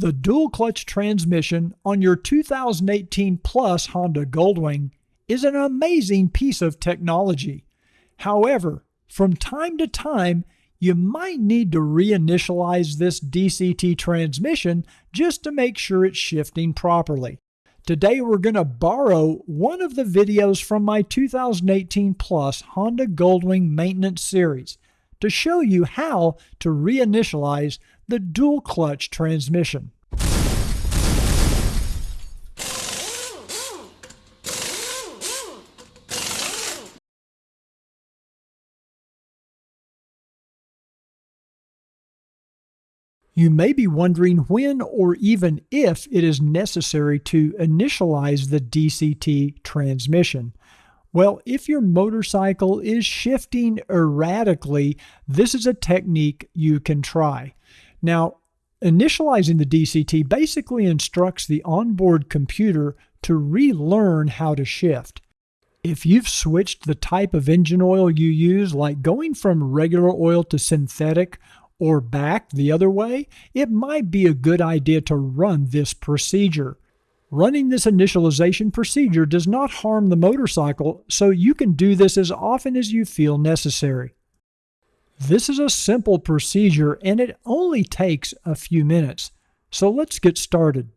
The dual clutch transmission on your 2018 Plus Honda Goldwing is an amazing piece of technology. However, from time to time, you might need to reinitialize this DCT transmission just to make sure it's shifting properly. Today we're going to borrow one of the videos from my 2018 Plus Honda Goldwing maintenance series to show you how to reinitialize the dual clutch transmission. You may be wondering when or even if it is necessary to initialize the DCT transmission. Well, if your motorcycle is shifting erratically, this is a technique you can try. Now, initializing the DCT basically instructs the onboard computer to relearn how to shift. If you've switched the type of engine oil you use, like going from regular oil to synthetic or back the other way, it might be a good idea to run this procedure. Running this initialization procedure does not harm the motorcycle, so you can do this as often as you feel necessary. This is a simple procedure and it only takes a few minutes. So let's get started.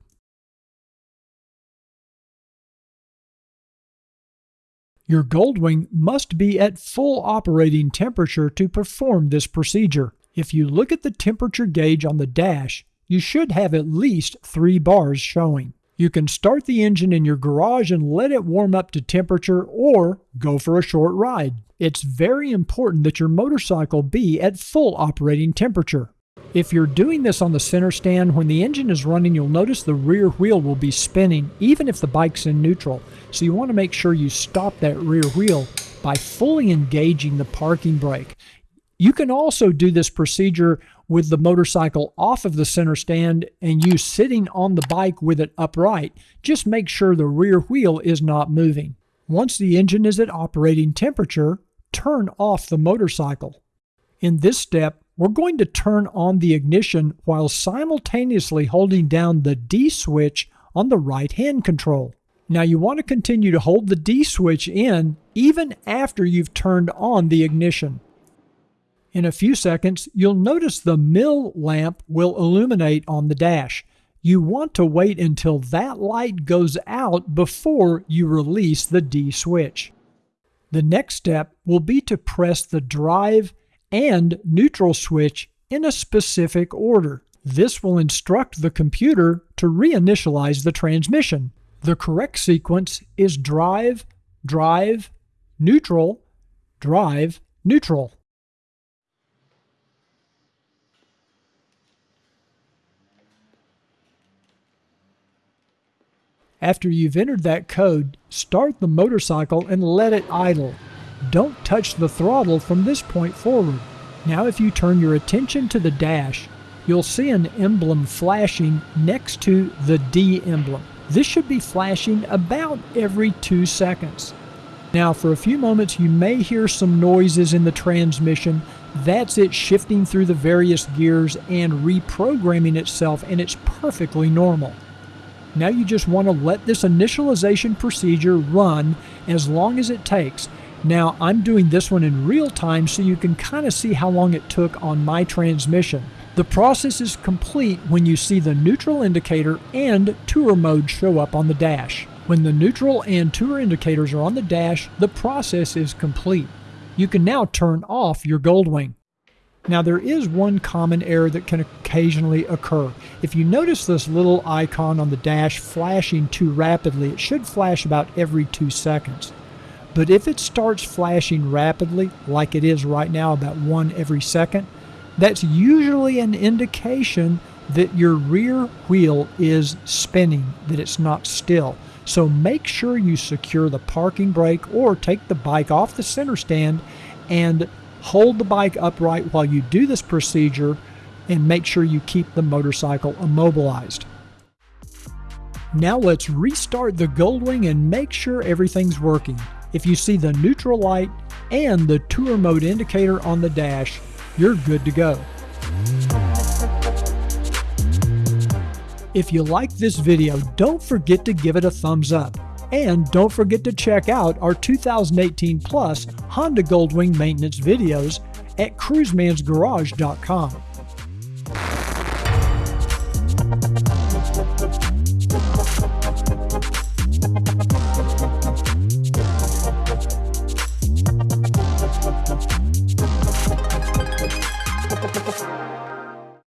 Your Goldwing must be at full operating temperature to perform this procedure. If you look at the temperature gauge on the dash, you should have at least three bars showing. You can start the engine in your garage and let it warm up to temperature or go for a short ride. It's very important that your motorcycle be at full operating temperature. If you're doing this on the center stand, when the engine is running, you'll notice the rear wheel will be spinning even if the bike's in neutral. So you want to make sure you stop that rear wheel by fully engaging the parking brake. You can also do this procedure with the motorcycle off of the center stand and you sitting on the bike with it upright. Just make sure the rear wheel is not moving. Once the engine is at operating temperature, turn off the motorcycle. In this step, we're going to turn on the ignition while simultaneously holding down the D switch on the right hand control. Now you want to continue to hold the D switch in even after you've turned on the ignition. In a few seconds, you'll notice the MIL lamp will illuminate on the dash. You want to wait until that light goes out before you release the D switch. The next step will be to press the drive and neutral switch in a specific order. This will instruct the computer to reinitialize the transmission. The correct sequence is drive, drive, neutral, drive, neutral. After you've entered that code, start the motorcycle and let it idle. Don't touch the throttle from this point forward. Now if you turn your attention to the dash, you'll see an emblem flashing next to the D emblem. This should be flashing about every two seconds. Now for a few moments you may hear some noises in the transmission. That's it shifting through the various gears and reprogramming itself and it's perfectly normal. Now you just want to let this initialization procedure run as long as it takes. Now I'm doing this one in real time so you can kind of see how long it took on my transmission. The process is complete when you see the neutral indicator and tour mode show up on the dash. When the neutral and tour indicators are on the dash, the process is complete. You can now turn off your Goldwing. Now there is one common error that can occasionally occur. If you notice this little icon on the dash flashing too rapidly, it should flash about every two seconds. But if it starts flashing rapidly, like it is right now, about one every second, that's usually an indication that your rear wheel is spinning, that it's not still. So make sure you secure the parking brake or take the bike off the center stand and Hold the bike upright while you do this procedure and make sure you keep the motorcycle immobilized. Now let's restart the Goldwing and make sure everything's working. If you see the neutral light and the tour mode indicator on the dash, you're good to go. If you like this video, don't forget to give it a thumbs up. And don't forget to check out our 2018 Plus Honda Goldwing maintenance videos at cruisemansgarage.com.